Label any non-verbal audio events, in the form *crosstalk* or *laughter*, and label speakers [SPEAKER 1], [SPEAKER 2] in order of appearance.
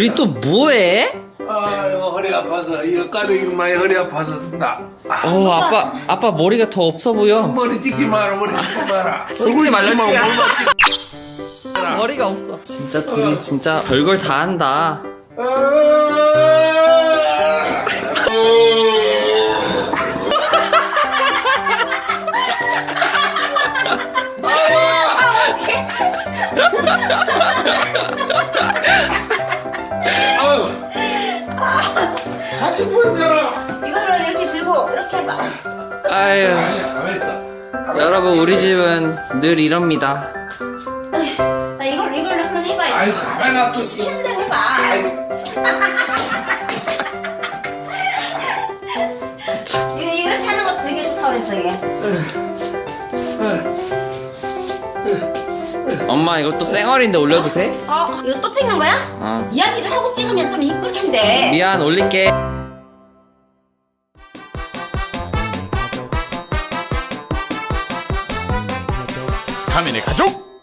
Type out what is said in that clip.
[SPEAKER 1] 우리 또 뭐해?
[SPEAKER 2] 아이고 허리 아파서 이거 까대기 많이 허리 아파서 나 아,
[SPEAKER 1] 어 아빠 아빠 머리가 더 없어 보여.
[SPEAKER 2] 머리 찍지 마라 머리 찍지 *laughs* 마라
[SPEAKER 1] 찍지
[SPEAKER 2] 마,
[SPEAKER 1] 머리가 없어. 진짜 둘이 진짜 별걸 다 한다. *laughs*
[SPEAKER 2] 아, 아유. 보여줘라
[SPEAKER 3] 이거를 이렇게 들고 이렇게 해봐.
[SPEAKER 1] 아유 여러분 우리 집은 늘 이럽니다.
[SPEAKER 3] 자 이걸 이걸 한번 해봐.
[SPEAKER 2] 아이고 가만 놔둬
[SPEAKER 3] 쉬는 대로 해봐. *laughs* 이거 이렇게 하는 것도 되게 좋다 그랬어 이게.
[SPEAKER 1] 엄마 이것도 쌩얼인데 올려도 돼?
[SPEAKER 3] 어 이거 또 찍는 거야?
[SPEAKER 1] 어.
[SPEAKER 3] 이야기를 하고 찍으면 좀 이쁠 텐데.
[SPEAKER 1] 미안 올릴게.
[SPEAKER 4] 가민의 가족